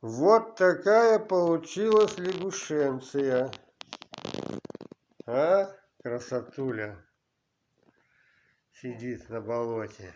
вот такая получилась лягушенция. А красотуля? Сидит на болоте.